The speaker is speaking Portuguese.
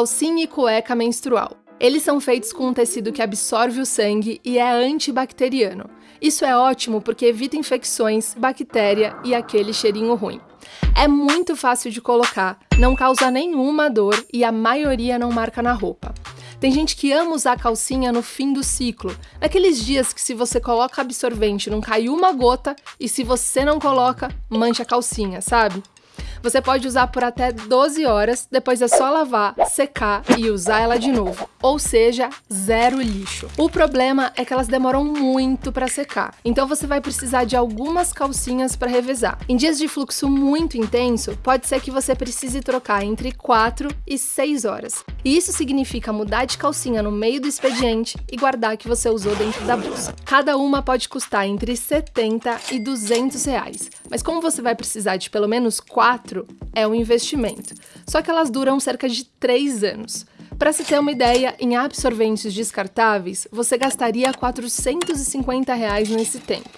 calcinha e cueca menstrual. Eles são feitos com um tecido que absorve o sangue e é antibacteriano. Isso é ótimo porque evita infecções, bactéria e aquele cheirinho ruim. É muito fácil de colocar, não causa nenhuma dor e a maioria não marca na roupa. Tem gente que ama usar calcinha no fim do ciclo, naqueles dias que se você coloca absorvente não cai uma gota e se você não coloca, mancha a calcinha, sabe? Você pode usar por até 12 horas, depois é só lavar, secar e usar ela de novo. Ou seja, zero lixo. O problema é que elas demoram muito para secar, então você vai precisar de algumas calcinhas para revezar. Em dias de fluxo muito intenso, pode ser que você precise trocar entre 4 e 6 horas. E isso significa mudar de calcinha no meio do expediente e guardar a que você usou dentro da bolsa. Cada uma pode custar entre 70 e 200 reais, mas como você vai precisar de pelo menos 4 4 é um investimento, só que elas duram cerca de 3 anos. Para se ter uma ideia, em absorventes descartáveis, você gastaria 450 reais nesse tempo.